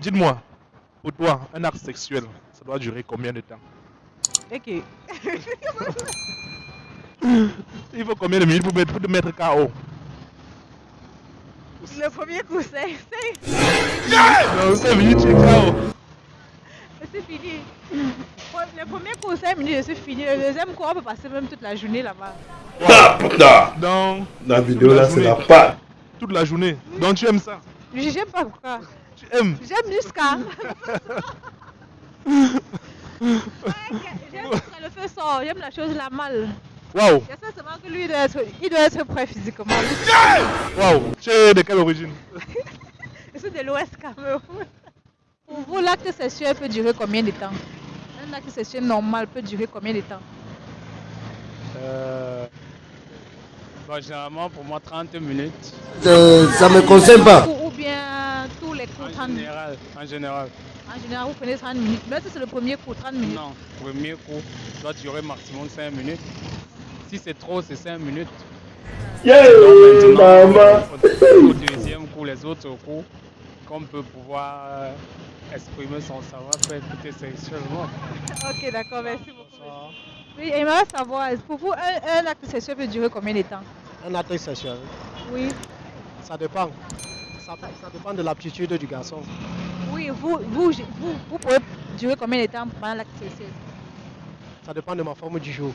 Dites-moi, pour toi, un acte sexuel, ça doit durer combien de temps? Ok. Il faut combien de minutes pour, mettre, pour te mettre KO Le premier coup, c'est Non, 5 minutes, tu es KO. c'est fini. Le premier coup, 5 minutes, je suis fini. Le deuxième coup, on peut passer même toute la journée là-bas. Ah, putain Donc, La vidéo là, c'est la patte. toute la journée. Donc, tu aimes ça? Je J'aime pas pourquoi. Tu aimes J'aime jusqu'à. J'aime jusqu'à le feu sort. J'aime la chose la mal. Waouh J'espère seulement que lui, il doit être, il doit être prêt physiquement. Waouh Tu es de quelle origine? Je suis de l'Ouest Cameroun. Pour vous, l'acte sexuel peut durer combien de temps? Un acte sexuel normal peut durer combien de temps? Euh, bon, généralement, pour moi, 30 minutes. Euh, ça me concerne pas. Ou, ou bien tous les coups, 30 En minutes. général, en général. En général, vous prenez 30 minutes. Mais si c'est le premier coup, 30 minutes. Non, premier coup doit durer maximum 5 minutes. Si c'est trop, c'est 5 minutes. Yeah, Donc maman. au, deuxième coup, les autres coups, qu'on peut pouvoir euh, exprimer son savoir-faire écouter sexuellement. Ok, d'accord, merci beaucoup. Oui, j'aimerais savoir, pour vous, un, un acte sexuel peut durer combien de temps? Un acte sexuel, Oui. ça dépend. Ça, ça dépend de l'aptitude du garçon. Oui, vous, vous, vous, vous pouvez durer combien de temps pendant sexuel Ça dépend de ma forme du jour.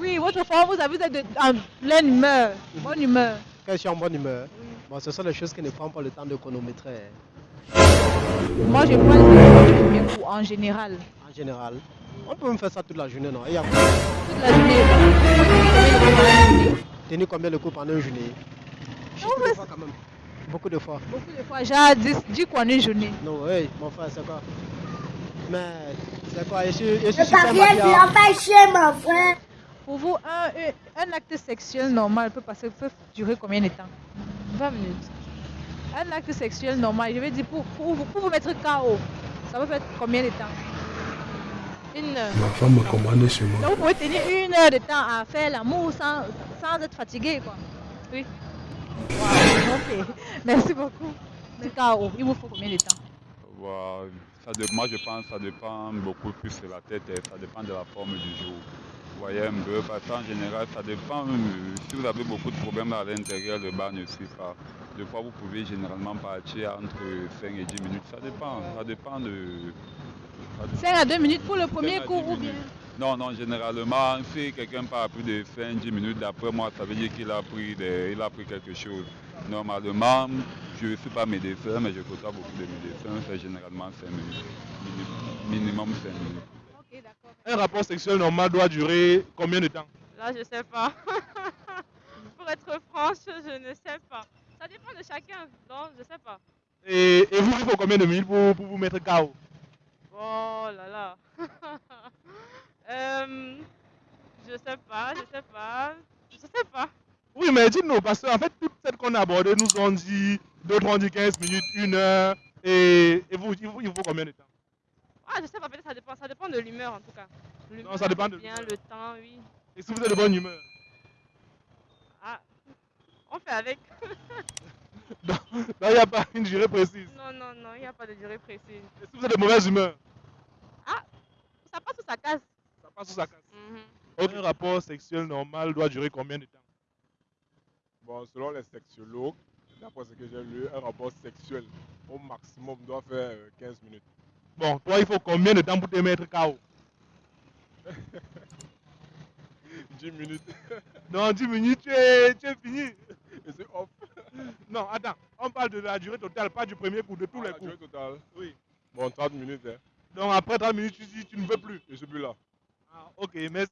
Oui, votre forme, vous avez êtes en pleine humeur, bonne humeur. Quand je suis en bonne humeur, bon, ce sont les choses qui ne prennent pas le temps de chronométrer. Moi, je prends le premier coup en général. En général, on peut me faire ça toute la journée, non? Il y a Toute la journée. Vous tenez combien de coups pendant la journée? Tenir combien de coups pendant une journée Juste des mais fois quand même. Beaucoup de fois. Beaucoup de fois, j'ai 10, 10 coups en une journée. Non, oui, mon frère, c'est quoi? Mais c'est quoi? Je suis, je suis super pas chier, mon frère. Pour vous, un, un, acte sexuel normal peut, passer, peut durer combien de temps? 20 minutes. Un acte sexuel normal, je veux dire, pour, pour, vous- pour vous mettre KO, ça peut faire combien de temps? Une heure. Ma femme me commandait chez moi. Donc vous pouvez tenir une heure de temps à faire l'amour sans, sans être fatigué, quoi. Oui. Wow, ok. Merci beaucoup. Le KO, il vous faut combien de temps? Ça moi, je pense que ça dépend beaucoup plus de la tête et ça dépend de la forme du jour. Vous voyez un peu, parce qu'en général, ça dépend. euh, Si vous avez beaucoup de problèmes à l'intérieur, le bas ne suit pas. Des fois, vous pouvez généralement partir entre 5 et 10 minutes. Ça dépend. Ça dépend de. Ça dépend. 5 à 2 minutes pour le premier à dix ou bien? Non, non, généralement, si quelqu'un part plus de 5-10 minutes, d'après moi, ça veut dire qu'il a, pris des- il a pris quelque chose. Normalement, je ne suis pas médecin, mais je côtoie beaucoup de médecins, c'est généralement 5 minutes. Mini- Minimum 5 minutes. Un rapport sexuel normal doit durer combien de temps? Là, je sais pas. Pour être franche, je ne sais pas. Ça dépend de chacun, donc je sais pas. et, et vous, il faut combien de minutes pour, pour vous mettre KO Oh là là. Euh, je sais pas, je sais pas. Je sais pas. Oui, mais dites-nous, parce qu'en fait, toutes celles qu'on a abordées nous ont dit, d'autres ont dit 15 minutes, 1 heure, et, et vous, il vous, il vous combien de temps? Ah, je sais pas, peut-être ça dépend. Ça dépend de l'humeur en tout cas. Non, ça dépend de bien le temps, oui. Et si vous êtes de bonne humeur? Ah, on fait avec. Donc, il n'y a pas une durée précise. Non, non, non, il n'y a pas de durée précise. Et si vous êtes de mauvaise humeur? Ça passe ou ça casse Ça passe ou ça casse Mhm. Un rapport sexuel normal doit durer combien de temps? Bon, selon les sexologues, d'après ce que j'ai lu, un rapport sexuel au maximum doit faire euh, 15 minutes. Bon, toi, il faut combien de temps pour te mettre KO 10 minutes. Dans 10 minutes, tu es, tu es fini. Et c'est off. Non, attends, on parle de la durée totale, pas du premier coup, de tous Ah, les la durée coups. totale. Oui. Bon, 30 minutes. Hein. Donc après 30 minutes, tu dis tu ne veux plus. Je suis plus là. Ah, ok, merci.